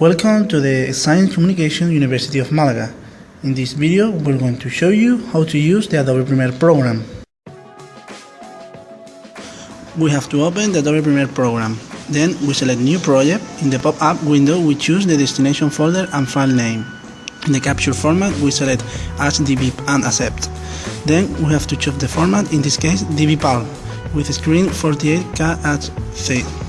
Welcome to the Science Communication University of Malaga. In this video, we're going to show you how to use the Adobe Premiere program. We have to open the Adobe Premiere program. Then we select New Project. In the pop-up window, we choose the destination folder and file name. In the capture format, we select HDV and accept. Then we have to choose the format, in this case DV-PAL, with screen 48KHZ.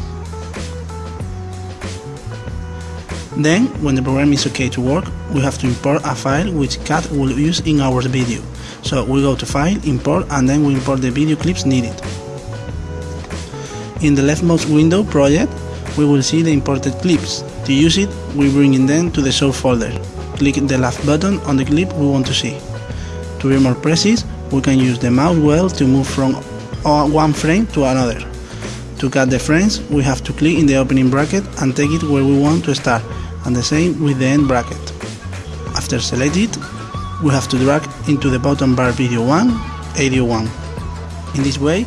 Then, when the program is okay to work, we have to import a file which CAT will use in our video. So we go to File, Import, and then we import the video clips needed. In the leftmost window project, we will see the imported clips. To use it, we bring them to the show folder. Click the left button on the clip we want to see. To be more precise, we can use the mouse wheel to move from one frame to another. To cut the frames, we have to click in the opening bracket and take it where we want to start, and the same with the end bracket. After select it, we have to drag into the bottom bar video 1, audio 1. In this way,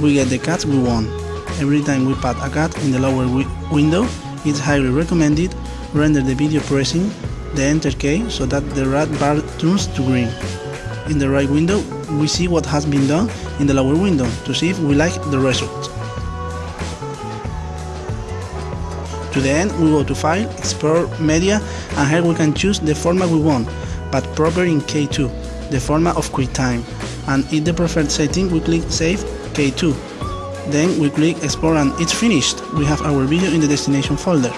we get the cuts we want. Every time we put a cut in the lower wi window, it's highly recommended render the video pressing the enter key so that the red bar turns to green. In the right window, we see what has been done in the lower window to see if we like the result. To the end, we go to File, Export Media, and here we can choose the format we want, but proper in K2, the format of QuickTime. And in the preferred setting, we click Save K2. Then we click Export and it's finished. We have our video in the destination folder.